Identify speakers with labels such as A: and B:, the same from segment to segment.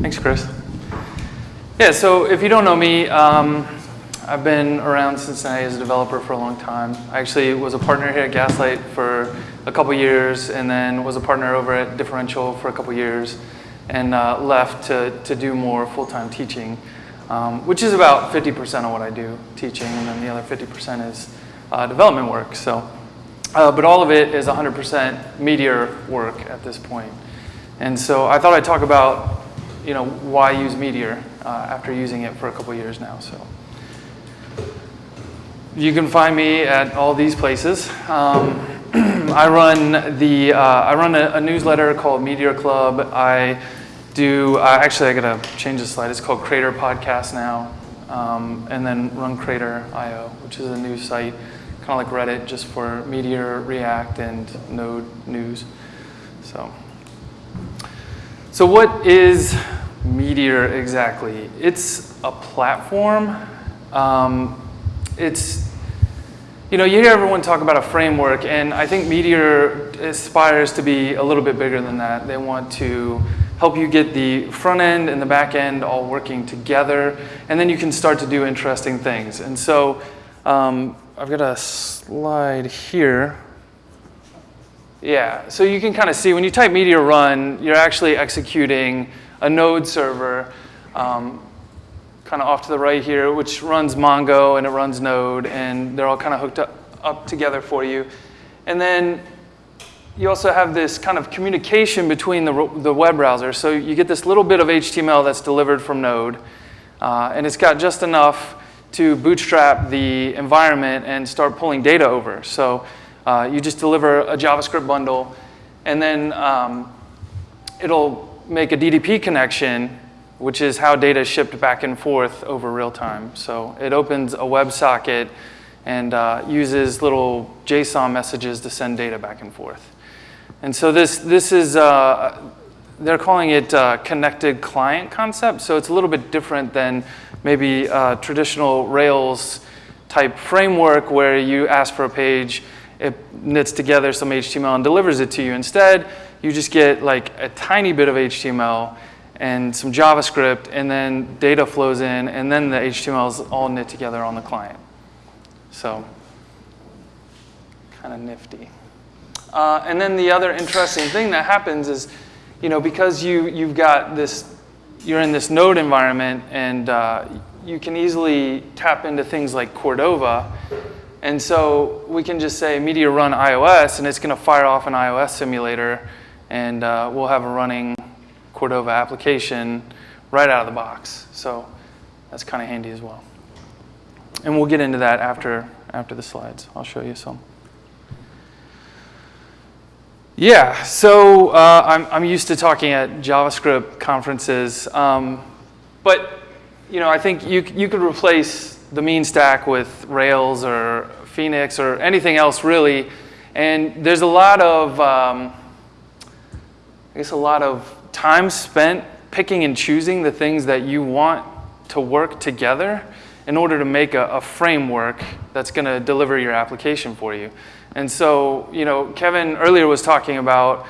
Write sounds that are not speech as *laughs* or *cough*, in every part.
A: Thanks, Chris. Yeah, so if you don't know me, um, I've been around Cincinnati as a developer for a long time. I actually was a partner here at Gaslight for a couple years and then was a partner over at Differential for a couple years and uh, left to, to do more full-time teaching, um, which is about 50% of what I do, teaching, and then the other 50% is uh, development work. So, uh, but all of it is 100% Meteor work at this point. And so I thought I'd talk about, you know, why use Meteor uh, after using it for a couple years now. So. You can find me at all these places. Um, *clears throat* I run the uh, I run a, a, newsletter called Meteor Club. I do uh, actually I gotta change the slide. It's called Crater Podcast now, um, and then run Crater.io, which is a news site, kind of like Reddit, just for Meteor, React, and Node news. So, so what is Meteor exactly? It's a platform. Um, it's you know, you hear everyone talk about a framework, and I think Meteor aspires to be a little bit bigger than that. They want to help you get the front end and the back end all working together, and then you can start to do interesting things. And so um, I've got a slide here. Yeah, so you can kind of see when you type Meteor run, you're actually executing a node server. Um, kind of off to the right here, which runs Mongo and it runs Node, and they're all kind of hooked up, up together for you. And then you also have this kind of communication between the, the web browser. So you get this little bit of HTML that's delivered from Node, uh, and it's got just enough to bootstrap the environment and start pulling data over. So uh, you just deliver a JavaScript bundle, and then um, it'll make a DDP connection which is how data is shipped back and forth over real time. So it opens a WebSocket and uh, uses little JSON messages to send data back and forth. And so this, this is, uh, they're calling it uh, connected client concept. So it's a little bit different than maybe a traditional Rails type framework where you ask for a page, it knits together some HTML and delivers it to you. Instead, you just get like a tiny bit of HTML and some JavaScript, and then data flows in, and then the HTML is all knit together on the client. So kind of nifty. Uh, and then the other interesting thing that happens is, you know, because you, you've got this, you're in this node environment, and uh, you can easily tap into things like Cordova, and so we can just say Meteor run iOS, and it's going to fire off an iOS simulator, and uh, we'll have a running Cordova application right out of the box. So that's kind of handy as well. And we'll get into that after, after the slides. I'll show you some. Yeah, so uh, I'm, I'm used to talking at JavaScript conferences. Um, but you know, I think you, you could replace the MEAN stack with Rails or Phoenix or anything else really. And there's a lot of, um, I guess a lot of time spent picking and choosing the things that you want to work together in order to make a, a framework that's going to deliver your application for you. And so, you know, Kevin earlier was talking about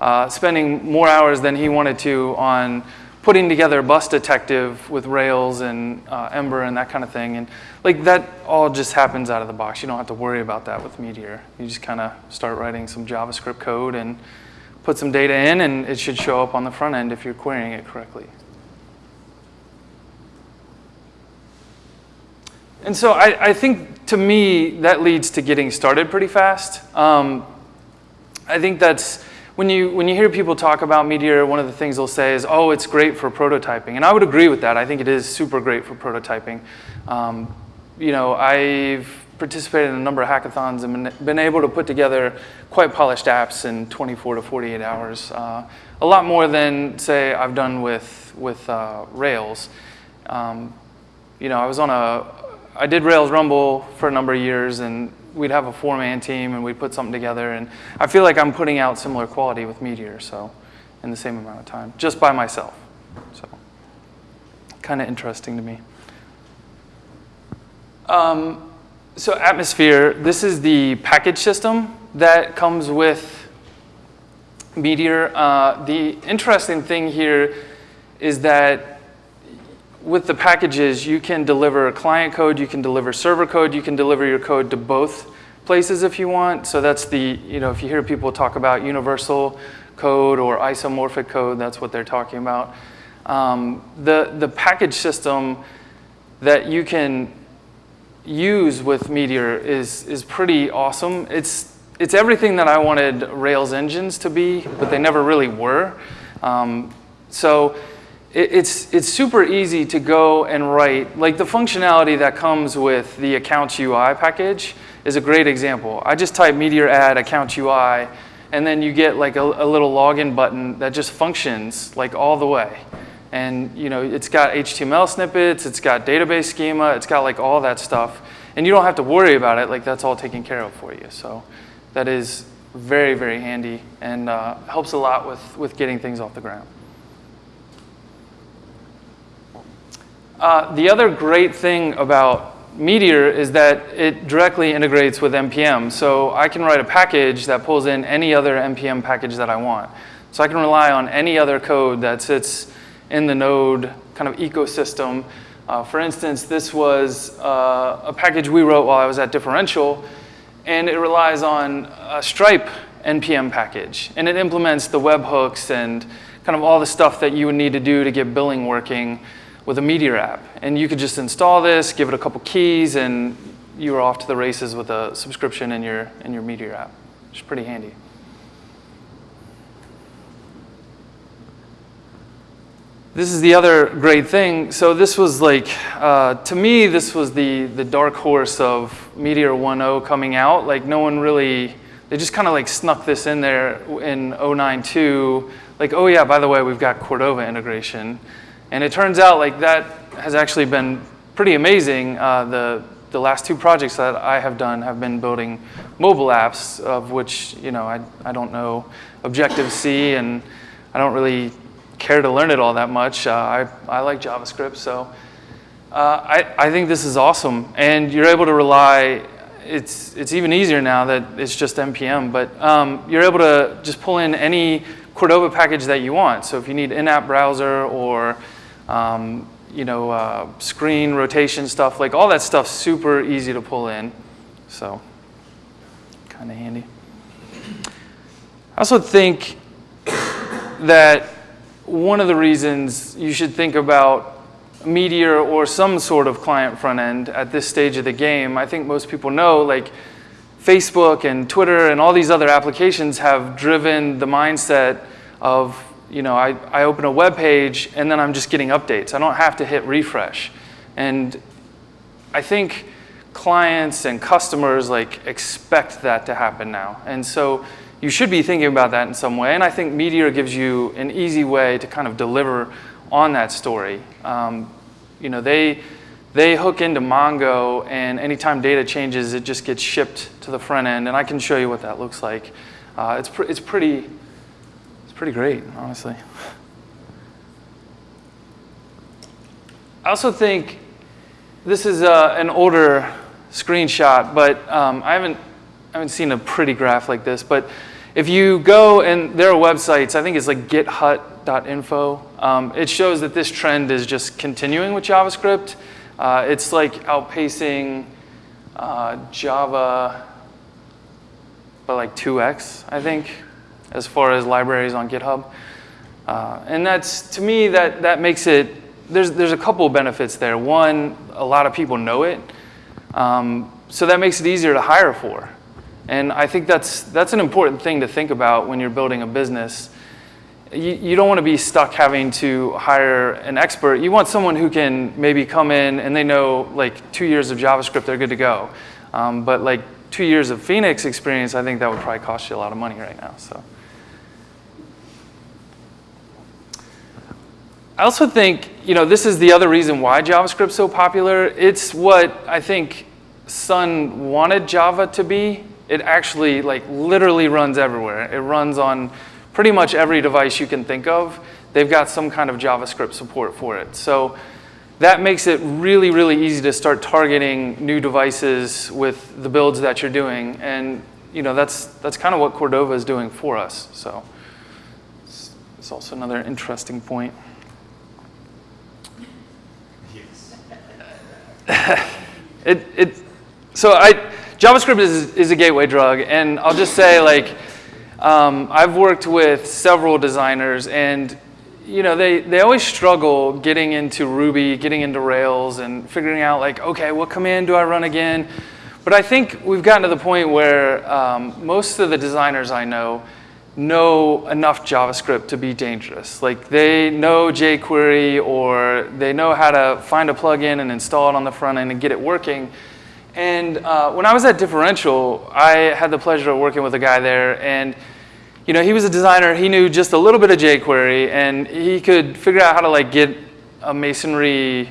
A: uh, spending more hours than he wanted to on putting together a Bus Detective with Rails and uh, Ember and that kind of thing. And like that all just happens out of the box. You don't have to worry about that with Meteor. You just kind of start writing some JavaScript code and put some data in, and it should show up on the front end if you're querying it correctly. And so I, I think, to me, that leads to getting started pretty fast. Um, I think that's, when you, when you hear people talk about Meteor, one of the things they'll say is, oh, it's great for prototyping. And I would agree with that. I think it is super great for prototyping. Um, you know, I've participated in a number of hackathons and been able to put together quite polished apps in 24 to 48 hours. Uh, a lot more than, say, I've done with, with uh, Rails. Um, you know, I was on a, I did Rails Rumble for a number of years and we'd have a four-man team and we'd put something together and I feel like I'm putting out similar quality with Meteor, so in the same amount of time, just by myself. So kind of interesting to me. Um, so Atmosphere, this is the package system that comes with Meteor. Uh, the interesting thing here is that with the packages, you can deliver client code, you can deliver server code, you can deliver your code to both places if you want. So that's the, you know, if you hear people talk about universal code or isomorphic code, that's what they're talking about. Um, the, the package system that you can use with Meteor is, is pretty awesome. It's, it's everything that I wanted Rails engines to be, but they never really were. Um, so it, it's, it's super easy to go and write, like the functionality that comes with the Accounts UI package is a great example. I just type Meteor add Accounts UI, and then you get like a, a little login button that just functions like all the way. And you know, it's got HTML snippets, it's got database schema, it's got like all that stuff. And you don't have to worry about it, like that's all taken care of for you. So that is very, very handy and uh, helps a lot with, with getting things off the ground. Uh, the other great thing about Meteor is that it directly integrates with NPM. So I can write a package that pulls in any other NPM package that I want. So I can rely on any other code that sits in the Node kind of ecosystem. Uh, for instance, this was uh, a package we wrote while I was at Differential, and it relies on a Stripe NPM package. And it implements the webhooks and kind of all the stuff that you would need to do to get billing working with a Meteor app. And you could just install this, give it a couple keys, and you were off to the races with a subscription in your, in your Meteor app, is pretty handy. This is the other great thing. So this was like, uh, to me, this was the, the dark horse of Meteor 1.0 coming out. Like no one really, they just kind of like snuck this in there in 092. Like, oh yeah, by the way, we've got Cordova integration. And it turns out like that has actually been pretty amazing. Uh, the, the last two projects that I have done have been building mobile apps of which, you know, I, I don't know Objective-C and I don't really care to learn it all that much. Uh, I, I like JavaScript, so uh, I, I think this is awesome. And you're able to rely, it's, it's even easier now that it's just NPM, but um, you're able to just pull in any Cordova package that you want. So if you need in-app browser or um, you know, uh, screen rotation stuff, like all that stuff super easy to pull in. So kind of handy. I also think that one of the reasons you should think about Meteor or some sort of client front end at this stage of the game, I think most people know like Facebook and Twitter and all these other applications have driven the mindset of, you know, I, I open a web page and then I'm just getting updates. I don't have to hit refresh. And I think clients and customers like expect that to happen now. And so you should be thinking about that in some way. And I think Meteor gives you an easy way to kind of deliver on that story. Um, you know, they, they hook into Mongo, and anytime data changes, it just gets shipped to the front end. And I can show you what that looks like. Uh, it's, pr it's, pretty, pretty great, honestly. I also think this is uh, an older screenshot, but um, I haven't I haven't seen a pretty graph like this, but if you go and there are websites, I think it's like githut.info. Um, it shows that this trend is just continuing with JavaScript. Uh, it's like outpacing uh, Java by like 2x, I think, as far as libraries on GitHub. Uh, and that's, to me, that, that makes it, there's, there's a couple of benefits there. One, a lot of people know it. Um, so that makes it easier to hire for. And I think that's, that's an important thing to think about when you're building a business. You, you don't want to be stuck having to hire an expert. You want someone who can maybe come in and they know like two years of JavaScript, they're good to go. Um, but like two years of Phoenix experience, I think that would probably cost you a lot of money right now. So. I also think, you know, this is the other reason why JavaScript's so popular. It's what I think Sun wanted Java to be it actually like literally runs everywhere. It runs on pretty much every device you can think of. They've got some kind of JavaScript support for it. So that makes it really, really easy to start targeting new devices with the builds that you're doing. And you know, that's, that's kind of what Cordova is doing for us. So it's, it's also another interesting point. *sighs* it, it, so I, JavaScript is, is a gateway drug, and I'll just say like, um, I've worked with several designers, and you know they, they always struggle getting into Ruby, getting into Rails, and figuring out like, okay, what command do I run again? But I think we've gotten to the point where um, most of the designers I know know enough JavaScript to be dangerous. Like they know jQuery or they know how to find a plugin and install it on the front end and get it working. And uh, when I was at Differential, I had the pleasure of working with a guy there and you know, he was a designer, he knew just a little bit of jQuery and he could figure out how to like get a masonry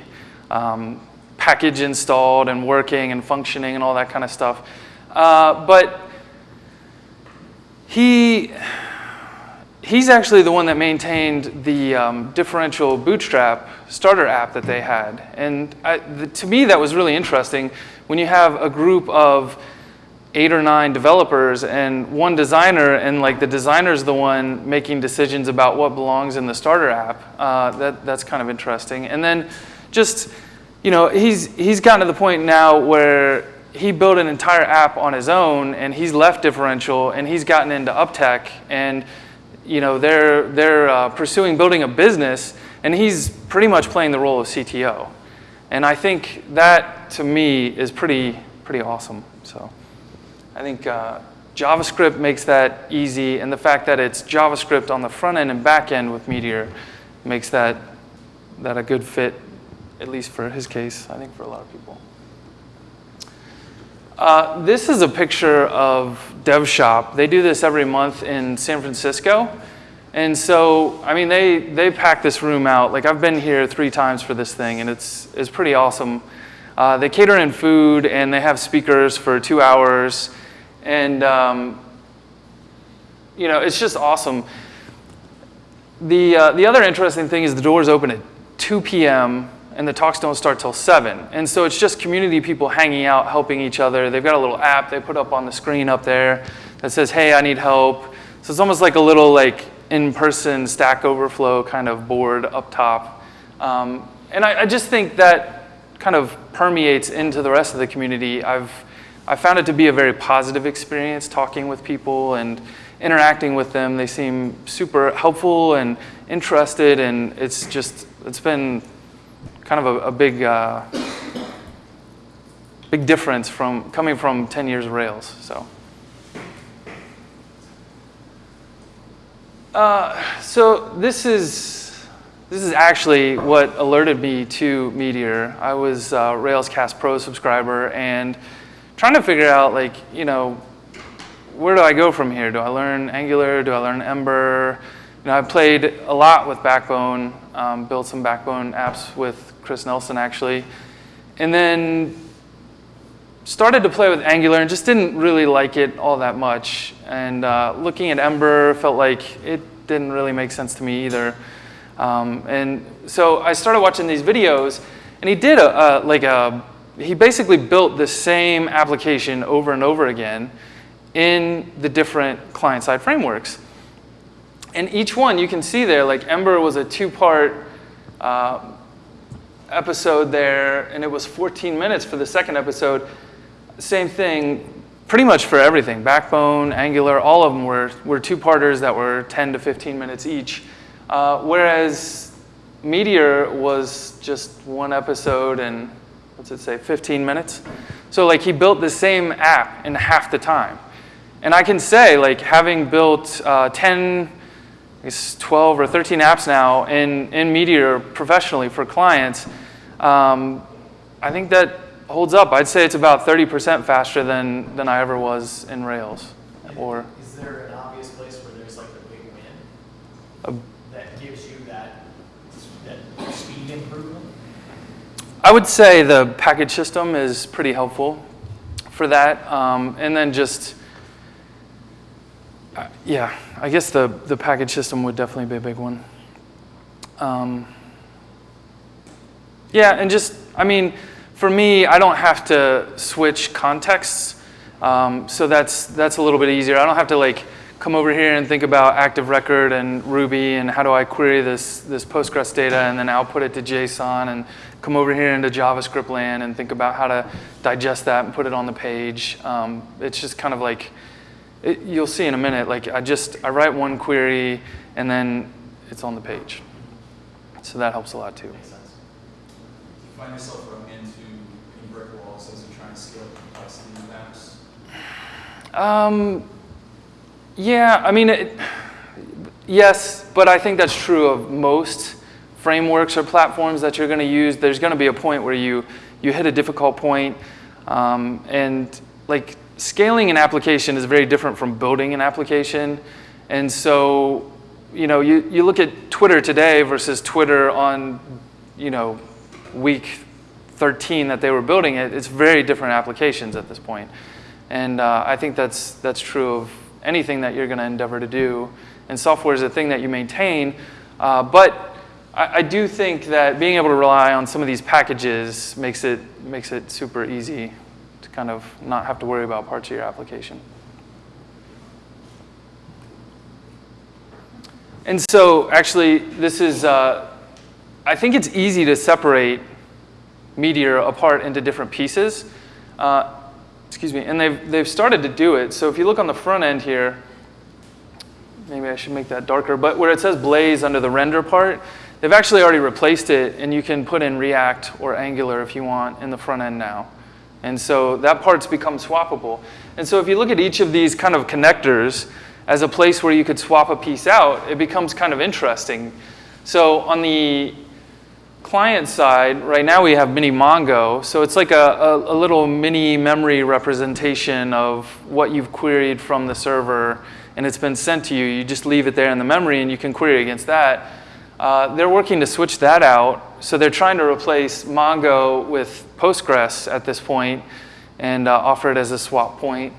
A: um, package installed and working and functioning and all that kind of stuff. Uh, but he, he's actually the one that maintained the um, differential bootstrap starter app that they had. And I, the, to me, that was really interesting when you have a group of eight or nine developers and one designer and like the designer's the one making decisions about what belongs in the starter app. Uh, that, that's kind of interesting. And then just, you know, he's, he's gotten to the point now where he built an entire app on his own and he's left differential and he's gotten into uptech and you know they're they're uh, pursuing building a business and he's pretty much playing the role of CTO and I think that to me is pretty pretty awesome so I think uh, JavaScript makes that easy and the fact that it's JavaScript on the front end and back end with Meteor makes that that a good fit at least for his case I think for a lot of people. Uh, this is a picture of DevShop. They do this every month in San Francisco. And so, I mean, they, they pack this room out. Like, I've been here three times for this thing, and it's, it's pretty awesome. Uh, they cater in food, and they have speakers for two hours. And, um, you know, it's just awesome. The, uh, the other interesting thing is the doors open at 2 p.m and the talks don't start till 7. And so it's just community people hanging out, helping each other. They've got a little app they put up on the screen up there that says, hey, I need help. So it's almost like a little like in-person Stack Overflow kind of board up top. Um, and I, I, just think that kind of permeates into the rest of the community. I've I found it to be a very positive experience talking with people and interacting with them. They seem super helpful and interested and it's just, it's been kind of a, a big, uh, big difference from coming from 10 years of Rails. So, uh, so this is this is actually what alerted me to Meteor. I was a Railscast Pro subscriber and trying to figure out like you know where do I go from here? Do I learn Angular? Do I learn Ember? You know, I played a lot with Backbone, um, built some Backbone apps with Chris Nelson actually. And then started to play with Angular and just didn't really like it all that much. And uh, looking at Ember felt like it didn't really make sense to me either. Um, and so I started watching these videos and he did a, a, like a, he basically built the same application over and over again in the different client-side frameworks. And each one you can see there, like Ember was a two-part uh, episode there, and it was 14 minutes for the second episode. Same thing, pretty much for everything. Backbone, Angular, all of them were, were two-parters that were 10 to 15 minutes each. Uh, whereas Meteor was just one episode and, what's it say, 15 minutes? So like he built the same app in half the time. And I can say, like having built uh, 10, it's 12 or 13 apps now in, in Meteor professionally for clients, um, I think that holds up. I'd say it's about 30% faster than, than I ever was in Rails. Or
B: Is there an obvious place where there's like a big win that gives you that, that speed improvement?
A: I would say the package system is pretty helpful for that. Um, and then just, uh, yeah, I guess the, the package system would definitely be a big one. Um, yeah, and just, I mean, for me, I don't have to switch contexts. Um, so that's, that's a little bit easier. I don't have to like come over here and think about Active Record and Ruby and how do I query this, this Postgres data and then output it to JSON and come over here into JavaScript land and think about how to digest that and put it on the page. Um, it's just kind of like, it, you'll see in a minute, like I just, I write one query and then it's on the page. So that helps a lot too.
B: Makes sense.
C: Do you find yourself running into any brick walls as you try and scale the complexity of apps?
A: Um, yeah, I mean, it, yes, but I think that's true of most frameworks or platforms that you're going to use. There's going to be a point where you, you hit a difficult point, um, and like scaling an application is very different from building an application. And so, you know, you, you look at Twitter today versus Twitter on, you know, week 13 that they were building it, it's very different applications at this point. And uh, I think that's, that's true of anything that you're going to endeavor to do. And software is a thing that you maintain. Uh, but I, I, do think that being able to rely on some of these packages makes it, makes it super easy kind of not have to worry about parts of your application. And so actually, this is, uh, I think it's easy to separate Meteor apart into different pieces. Uh, excuse me, and they've, they've started to do it. So if you look on the front end here, maybe I should make that darker, but where it says Blaze under the render part, they've actually already replaced it, and you can put in React or Angular if you want in the front end now. And so that part's become swappable. And so if you look at each of these kind of connectors as a place where you could swap a piece out, it becomes kind of interesting. So on the client side, right now we have mini Mongo. So it's like a, a, a, little mini memory representation of what you've queried from the server and it's been sent to you. You just leave it there in the memory and you can query against that. Uh, they're working to switch that out. So they're trying to replace Mongo with Postgres at this point and uh, offer it as a swap point.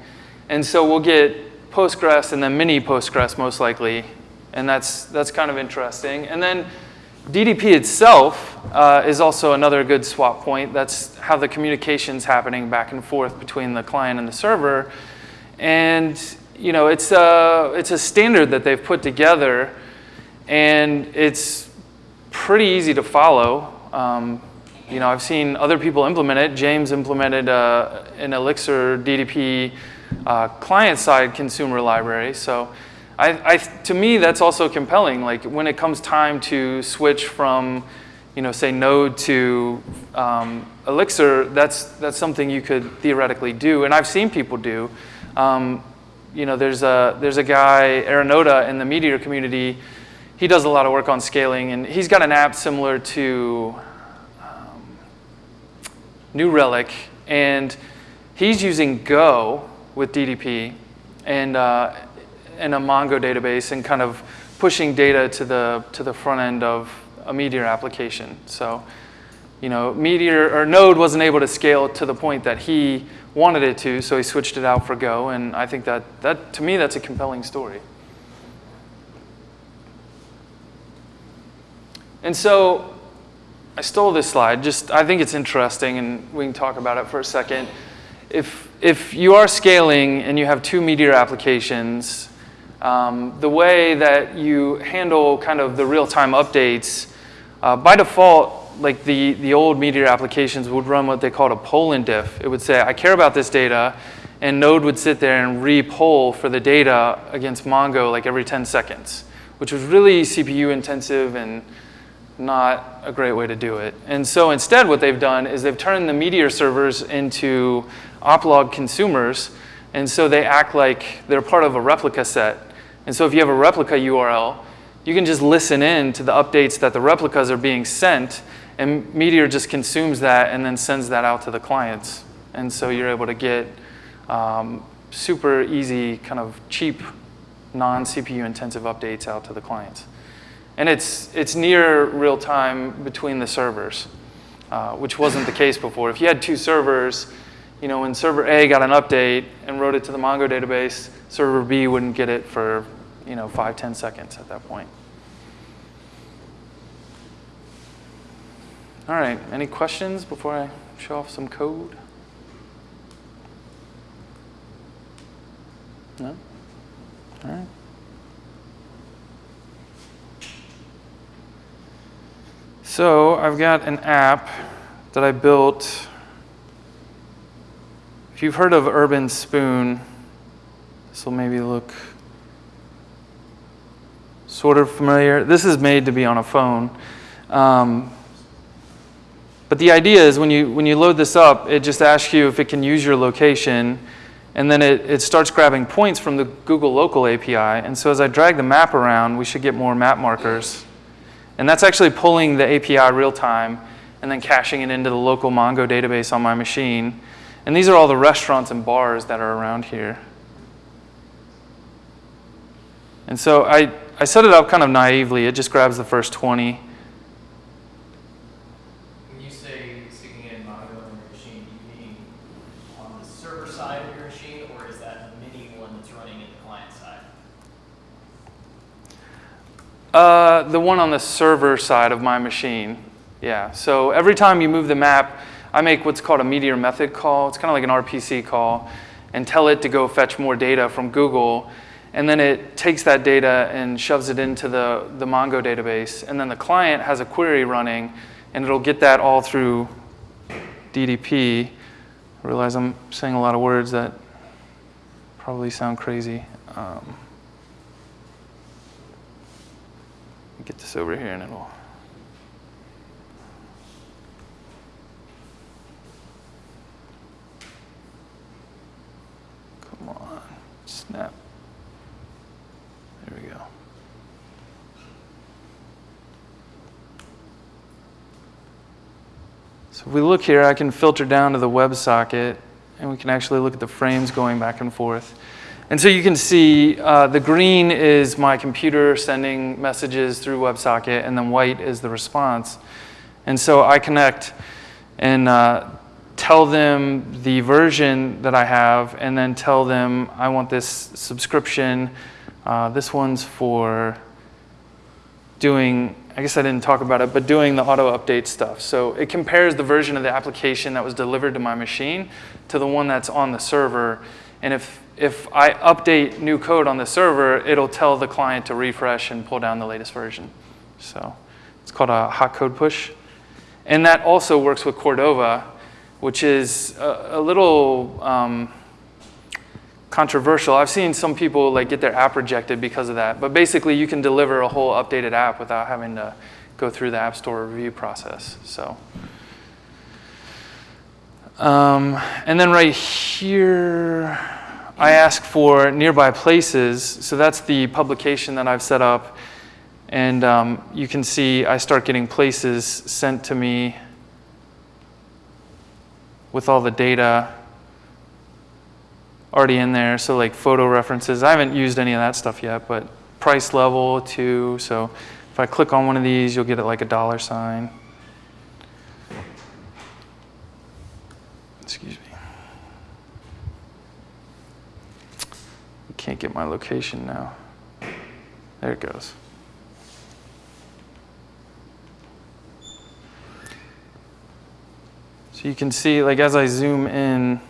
A: And so we'll get Postgres and then mini Postgres most likely. And that's, that's kind of interesting. And then DDP itself uh, is also another good swap point. That's how the communication's happening back and forth between the client and the server. And you know, it's a, it's a standard that they've put together, and it's pretty easy to follow. Um, you know, I've seen other people implement it. James implemented uh, an Elixir DDP uh, client-side consumer library. So I, I, to me, that's also compelling. Like when it comes time to switch from, you know, say Node to um, Elixir, that's, that's something you could theoretically do. And I've seen people do. Um, you know, there's a, there's a guy, Arunoda, in the Meteor community. He does a lot of work on scaling, and he's got an app similar to um, New Relic, and he's using Go with DDP. And uh, in a Mongo database and kind of pushing data to the, to the front end of a Meteor application. So, you know, Meteor or Node wasn't able to scale to the point that he wanted it to, so he switched it out for Go, and I think that, that to me, that's a compelling story. And so I stole this slide, just I think it's interesting, and we can talk about it for a second. If, if you are scaling and you have two Meteor applications, um, the way that you handle kind of the real-time updates, uh, by default, like the, the old Meteor applications would run what they called a poll and diff. It would say, I care about this data, and Node would sit there and re-poll for the data against Mongo like every 10 seconds, which was really CPU intensive and not a great way to do it. And so instead what they've done is they've turned the Meteor servers into Oplog consumers, and so they act like they're part of a replica set. And so if you have a replica URL, you can just listen in to the updates that the replicas are being sent, and Meteor just consumes that and then sends that out to the clients. And so you're able to get um, super easy, kind of cheap, non-CPU intensive updates out to the clients. And it's, it's near real time between the servers, uh, which wasn't the case before. If you had two servers, you know, when server A got an update and wrote it to the Mongo database, server B wouldn't get it for, you know, five, ten seconds at that point. All right, any questions before I show off some code? No? All right. So I've got an app that I built. If you've heard of Urbanspoon, this will maybe look sort of familiar. This is made to be on a phone. Um, but the idea is when you, when you load this up, it just asks you if it can use your location, and then it, it starts grabbing points from the Google Local API. And so as I drag the map around, we should get more map markers. And that's actually pulling the API real time and then caching it into the local Mongo database on my machine. And these are all the restaurants and bars that are around here. And so I, I set it up kind of naively. It just grabs the first 20.
B: When you say sticking it in Mongo on your machine, do you mean on the server side of your machine, or is that a mini one that's running in the client side?
A: Uh, the one on the server side of my machine. Yeah. So every time you move the map, I make what's called a meteor method call. It's kind of like an RPC call, and tell it to go fetch more data from Google. And then it takes that data and shoves it into the, the Mongo database. And then the client has a query running, and it'll get that all through DDP. I realize I'm saying a lot of words that probably sound crazy. Um, get this over here and it'll. Come on, snap. There we go. So if we look here, I can filter down to the WebSocket and we can actually look at the frames going back and forth. And so you can see uh, the green is my computer sending messages through WebSocket, and then white is the response. And so I connect and uh, tell them the version that I have, and then tell them I want this subscription. Uh, this one's for doing, I guess I didn't talk about it, but doing the auto update stuff. So it compares the version of the application that was delivered to my machine to the one that's on the server. And if if I update new code on the server, it'll tell the client to refresh and pull down the latest version. So it's called a hot code push. And that also works with Cordova, which is a, a little um, controversial. I've seen some people like get their app rejected because of that. But basically, you can deliver a whole updated app without having to go through the App Store review process. So. Um, and then right here, I ask for nearby places. So that's the publication that I've set up. And um, you can see I start getting places sent to me with all the data already in there. So like photo references. I haven't used any of that stuff yet, but price level too. So if I click on one of these, you'll get it like a dollar sign. Excuse me. Can't get my location now. There it goes. So you can see, like as I zoom in,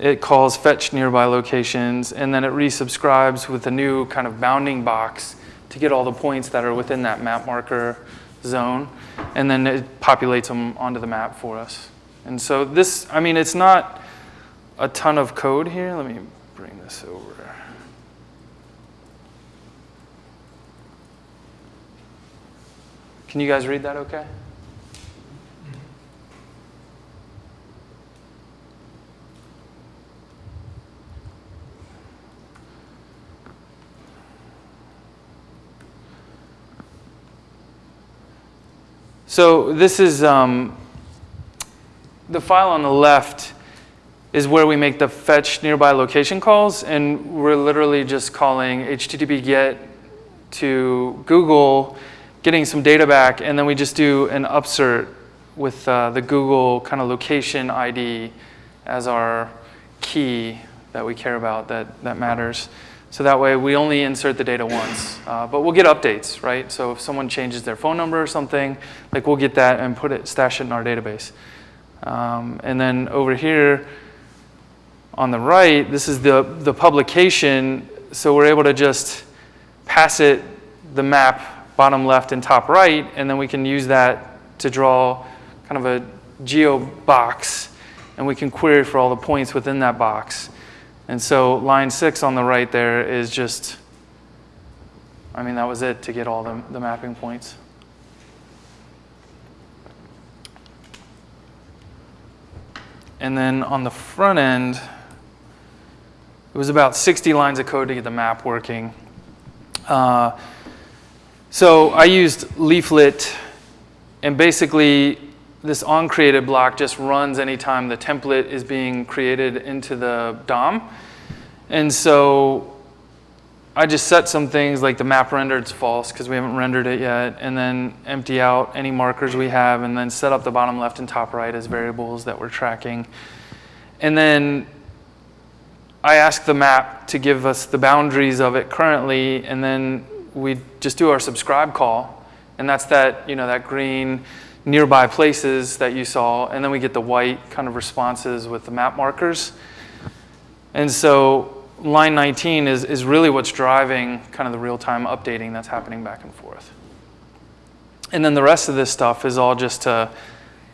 A: it calls fetch nearby locations, and then it resubscribes with a new kind of bounding box to get all the points that are within that map marker zone, and then it populates them onto the map for us. And so this, I mean, it's not a ton of code here. Let me bring this over. Can you guys read that okay? So this is um, the file on the left is where we make the fetch nearby location calls, and we're literally just calling HTTP GET to Google, getting some data back, and then we just do an upsert with uh, the Google kind of location ID as our key that we care about that, that matters. So that way we only insert the data once, uh, but we'll get updates, right? So if someone changes their phone number or something, like we'll get that and put it, stash it in our database. Um, and then over here, on the right, this is the, the publication, so we're able to just pass it the map bottom left and top right, and then we can use that to draw kind of a geo box, and we can query for all the points within that box. And so line six on the right there is just, I mean, that was it to get all the, the mapping points. And then on the front end, it was about 60 lines of code to get the map working. Uh, so I used Leaflet, and basically this onCreated block just runs anytime the template is being created into the DOM. And so I just set some things like the map rendered's false because we haven't rendered it yet, and then empty out any markers we have, and then set up the bottom left and top right as variables that we're tracking. And then I ask the map to give us the boundaries of it currently, and then we just do our subscribe call, and that's that, you know, that green nearby places that you saw, and then we get the white kind of responses with the map markers. And so line 19 is, is really what's driving kind of the real-time updating that's happening back and forth. And then the rest of this stuff is all just to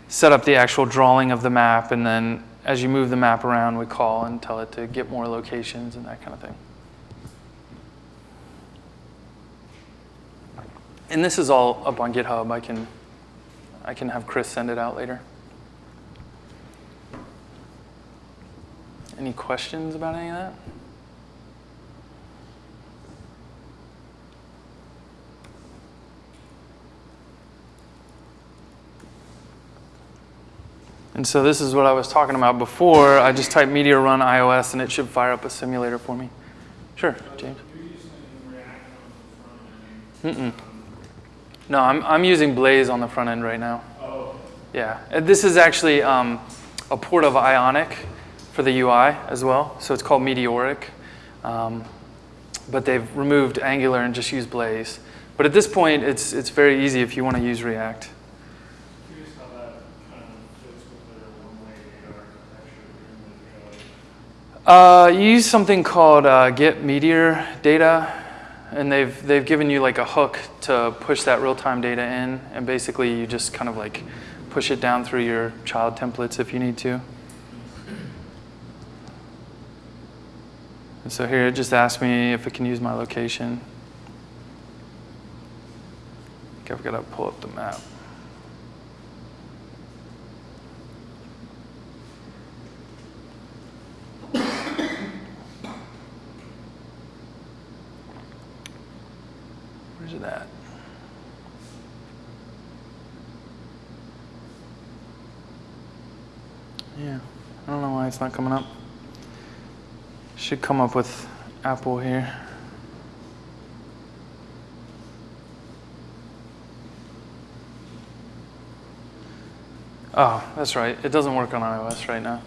A: set up the actual drawing of the map, and then as you move the map around, we call and tell it to get more locations and that kind of thing. And this is all up on GitHub. I can, I can have Chris send it out later. Any questions about any of that? And so this is what I was talking about before. I just type Meteor Run iOS and it should fire up a simulator for me. Sure, James. Mm-mm. No, I'm, I'm using Blaze on the front end right now.
D: Oh,
A: Yeah, Uh, this is actually um, a port of Ionic for the UI as well. So it's called Meteoric. Um, but they've removed Angular and just used Blaze. But at this point, it's, it's very easy if you want to use React.
D: curious how that kind of fits with their one-way data architecture during the code.
A: Uh, you use something called uh, Get Meteor Data, and they've they've given you like a hook to push that real-time data in, and basically you just kind of like push it down through your child templates if you need to. And so here it just asks me if it can use my location. I think I've got to pull up the map. Where's it at? Yeah, I don't know why it's not coming up. Should come up with Apple here. Oh, that's right. It doesn't work on iOS right now.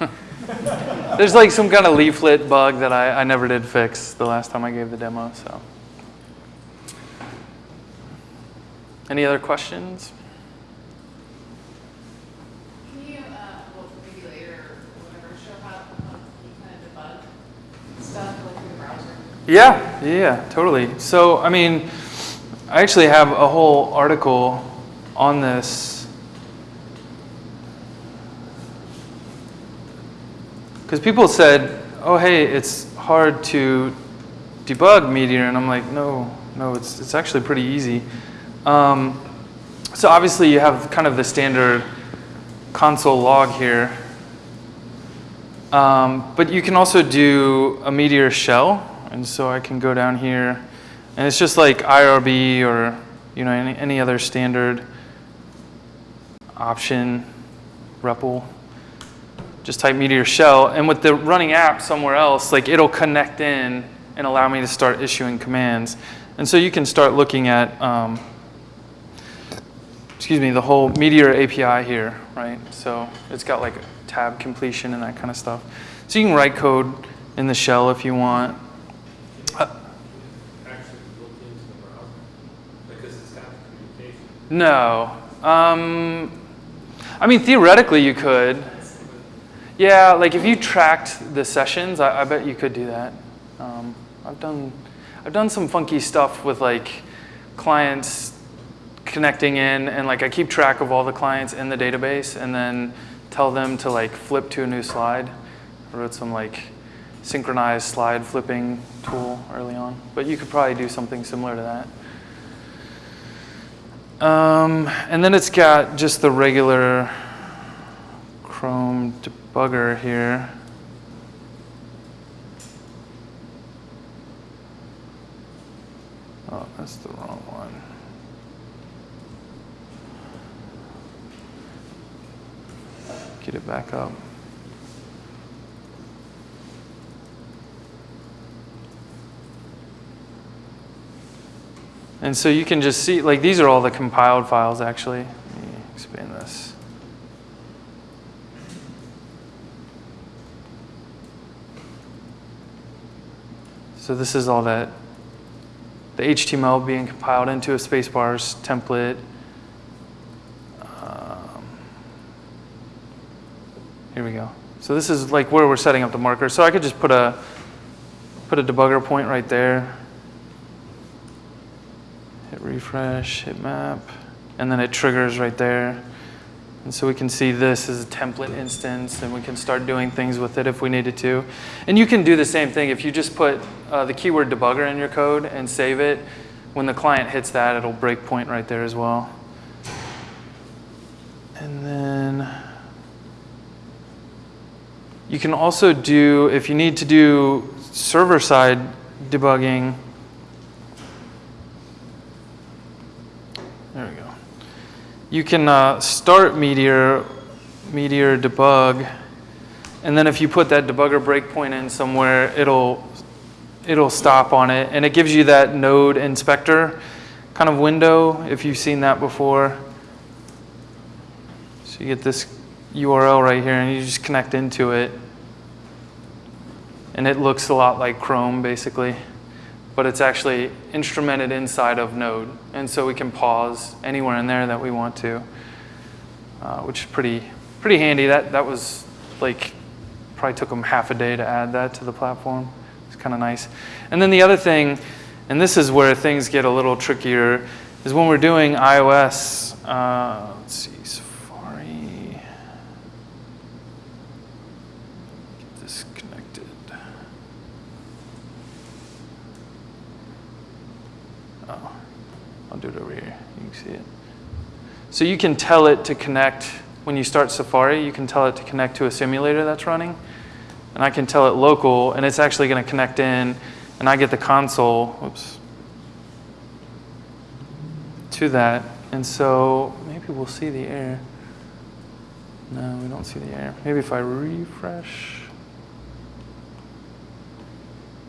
A: *laughs* There's like some kind of leaflet bug that I, I never did fix the last time I gave the demo, so. Any other questions?
E: Can you, uh, well, maybe later or whatever, show how, how you kind of debug stuff like through other questions?
A: Yeah, yeah, totally. So, I mean, I actually have a whole article on this. Because people said, oh, hey, it's hard to debug Meteor. And I'm like, no, no, it's, it's actually pretty easy. Um, so obviously you have kind of the standard console log here. Um, but you can also do a Meteor shell. And so I can go down here. And it's just like IRB or you know any, any other standard option REPL. Just type Meteor shell. And with the running app somewhere else, like it'll connect in and allow me to start issuing commands. And so you can start looking at um, excuse me, the whole Meteor API here, right? So it's got like tab completion and that kind of stuff. So you can write code in the shell if you want. Uh, no. Um, I mean, theoretically you could. Yeah, like if you tracked the sessions, I, I bet you could do that. Um, I've done, I've done some funky stuff with like clients connecting in, and like I keep track of all the clients in the database, and then tell them to like flip to a new slide. I wrote some like synchronized slide flipping tool early on, but you could probably do something similar to that. Um, and then it's got just the regular Chrome debugger here. Oh, that's the wrong one. Get it back up. And so you can just see, like these are all the compiled files actually. Let me expand this. So this is all that, the HTML being compiled into a Spacebars template. Here we go. So this is like where we're setting up the marker. So I could just put a, put a debugger point right there. Hit refresh, hit map, and then it triggers right there. And so we can see this as a template instance, and we can start doing things with it if we needed to. And you can do the same thing. If you just put uh, the keyword debugger in your code and save it, when the client hits that, it'll break point right there as well. And then you can also do, if you need to do server-side debugging, there we go. You can uh, start Meteor, Meteor debug, and then if you put that debugger breakpoint in somewhere, it'll it'll stop on it, and it gives you that node inspector kind of window if you've seen that before. So you get this URL right here, and you just connect into it, and it looks a lot like Chrome basically but it's actually instrumented inside of Node. And so we can pause anywhere in there that we want to, uh, which is pretty, pretty handy. That, that was like, probably took them half a day to add that to the platform. It's kind of nice. And then the other thing, and this is where things get a little trickier, is when we're doing iOS, uh, let's see, Safari. Get this connected. Oh, I'll do it over here. You can see it. So you can tell it to connect, when you start Safari, you can tell it to connect to a simulator that's running. And I can tell it local, and it's actually going to connect in, and I get the console, whoops, to that. And so maybe we'll see the air. No, we don't see the air. Maybe if I refresh.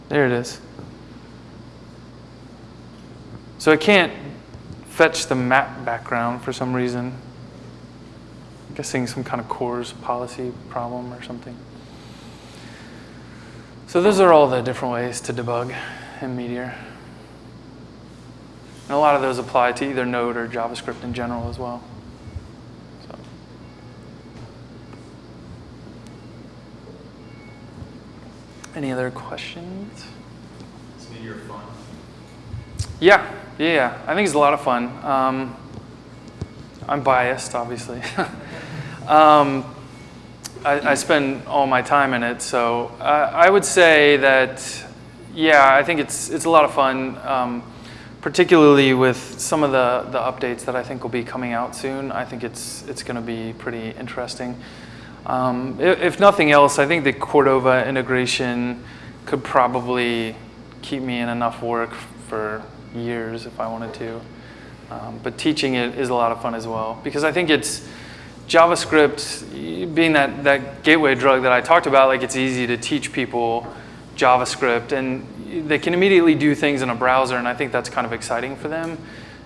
A: There it is. So I can't fetch the map background for some reason. I'm guessing some kind of CORS policy problem or something. So those are all the different ways to debug in Meteor. And a lot of those apply to either Node or JavaScript in general as well. So. Any other questions?
C: Is Meteor fun?
A: Yeah, yeah. I think it's a lot of fun. Um, I'm biased, obviously. *laughs* um, I, I, spend all my time in it, so I would say that, yeah, I think it's it's a lot of fun, um, particularly with some of the the updates that I think will be coming out soon. I think it's it's going to be pretty interesting. Um, if, if nothing else, I think the Cordova integration could probably keep me in enough work for years if I wanted to. Um, but teaching it is a lot of fun as well because I think it's JavaScript being that, that gateway drug that I talked about, like it's easy to teach people JavaScript and they can immediately do things in a browser and I think that's kind of exciting for them.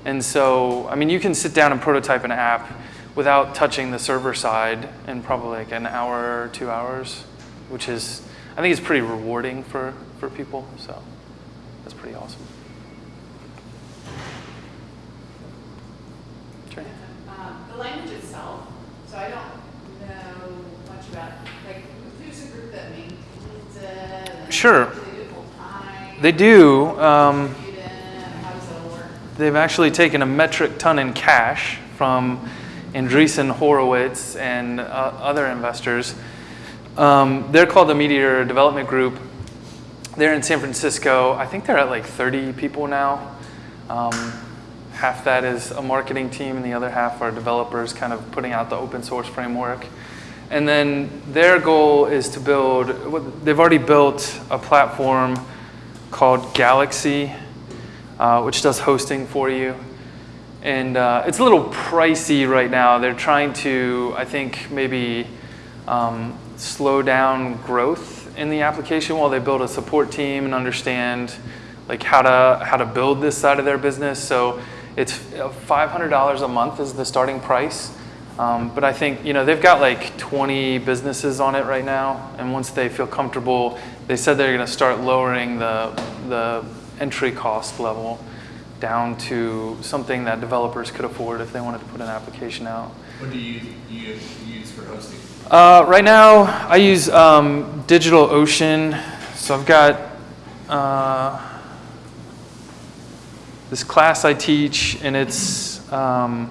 A: And so, I mean, you can sit down and prototype an app without touching the server side in probably like an hour or two hours, which is, I think it's pretty rewarding for, for people. So that's pretty awesome.
E: Um, the language itself, so I don't know much about, like, group that maintains it?
A: Sure.
E: They do it full time?
A: They do. Um,
E: Distribute it? How does that work?
A: They've actually taken a metric ton in cash from Andreessen Horowitz and uh, other investors. Um, they're called the Meteor Development Group. They're in San Francisco. I think they're at like 30 people now. Um, half that is a marketing team, and the other half are developers kind of putting out the open source framework. And then their goal is to build, they've already built a platform called Galaxy, uh, which does hosting for you. And uh, it's a little pricey right now. They're trying to, I think, maybe um, slow down growth in the application while they build a support team and understand like how to how to build this side of their business. So it's $500 a month is the starting price. Um, but I think you know they've got like 20 businesses on it right now, and once they feel comfortable, they said they're going to start lowering the the entry cost level down to something that developers could afford if they wanted to put an application out.
C: What do you, you use for hosting?
A: Uh, right now, I use um, DigitalOcean. So I've got uh, this class I teach, and it's um,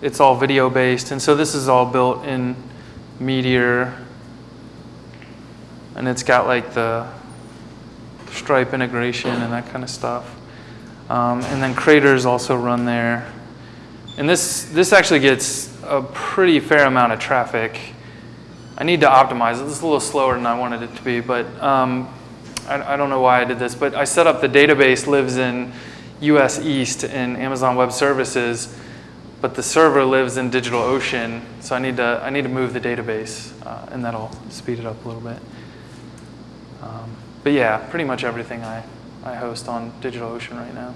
A: it's all video based, and so this is all built in Meteor, and it's got like the Stripe integration and that kind of stuff. Um, and then Craters also run there. And this, this actually gets a pretty fair amount of traffic. I need to optimize it. Is a little slower than I wanted it to be, but um, I, I don't know why I did this. But I set up the database lives in US East in Amazon Web Services, but the server lives in DigitalOcean. So I need to, I need to move the database, uh, and that'll speed it up a little bit. Um, but yeah, pretty much everything I, I host on DigitalOcean right now.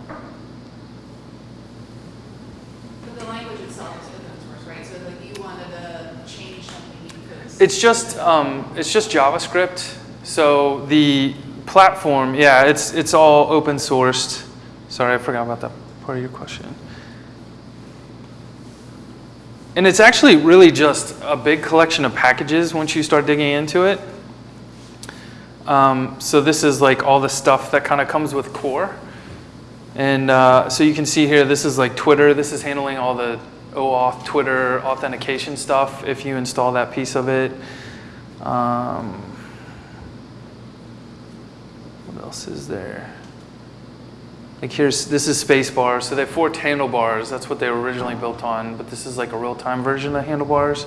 E: But the language itself is open source, right? So like you wanted to change something, you could.
A: It's just um, it's just JavaScript. So the platform, yeah, it's it's all open sourced. Sorry, I forgot about that part of your question. And it's actually really just a big collection of packages once you start digging into it. Um, so this is like all the stuff that kind of comes with core. And uh, so you can see here, this is like Twitter. This is handling all the OAuth Twitter authentication stuff if you install that piece of it. Um, what else is there? Like here's, this is space Spacebar. So they have four handlebars. That's what they were originally built on, but this is like a real-time version of handlebars.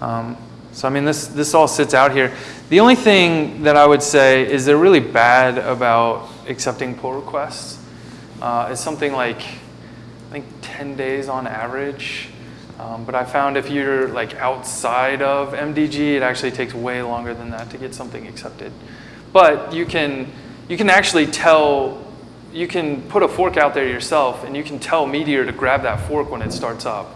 A: Um, so I mean, this, this all sits out here. The only thing that I would say is they're really bad about accepting pull requests. Uh, it's something like, I think 10 days on average. Um, but I found if you're like outside of MDG, it actually takes way longer than that to get something accepted. But you can, you can actually tell, you can put a fork out there yourself and you can tell Meteor to grab that fork when it starts up.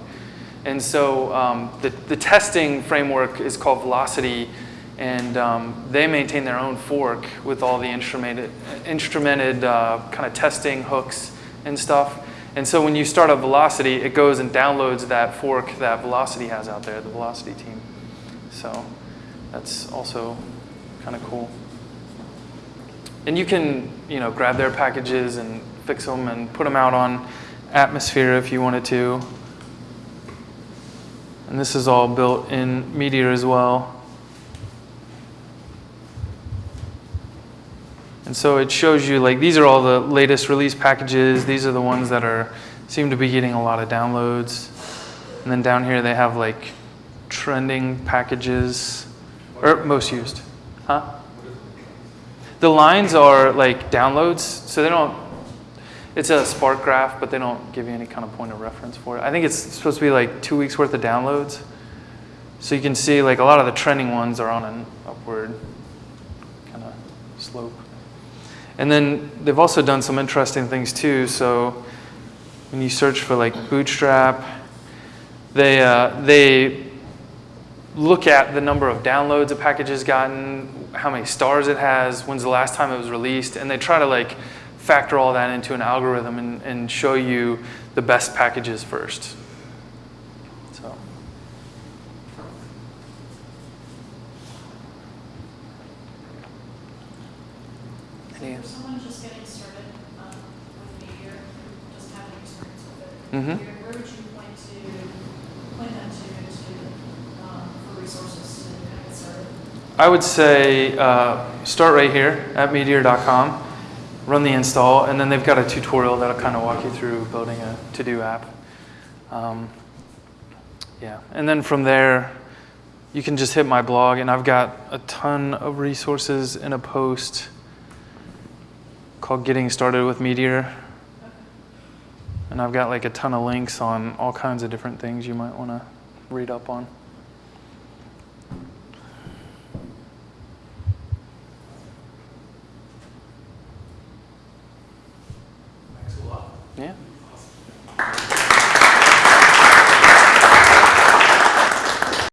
A: And so um, the, the testing framework is called Velocity, and um, they maintain their own fork with all the instrumented, instrumented uh, kind of testing hooks and stuff. And so when you start up Velocity, it goes and downloads that fork that Velocity has out there, the Velocity team. So that's also kind of cool. And you can, you know, grab their packages and fix them and put them out on Atmosphere if you wanted to. And this is all built in Meteor as well. And so it shows you like these are all the latest release packages. These are the ones that are seem to be getting a lot of downloads. And then down here they have like trending packages or most used. Huh? The lines are like downloads, so they don't it's a Spark graph, but they don't give you any kind of point of reference for it. I think it's supposed to be like two weeks worth of downloads. So you can see like a lot of the trending ones are on an upward kind of slope. And then they've also done some interesting things too. So when you search for like Bootstrap, they, uh, they look at the number of downloads a package has gotten, how many stars it has, when's the last time it was released, and they try to like factor all that into an algorithm and, and show you the best packages first. So.
F: Any someone just getting started um, with Meteor, just having mm -hmm.
A: I would say uh, start right here at meteor.com, run the install, and then they've got a tutorial that'll kind of walk you through building a to-do app. Um, yeah, and then from there, you can just hit my blog, and I've got a ton of resources in a post called Getting Started with Meteor. And I've got like a ton of links on all kinds of different things you might want to read up on.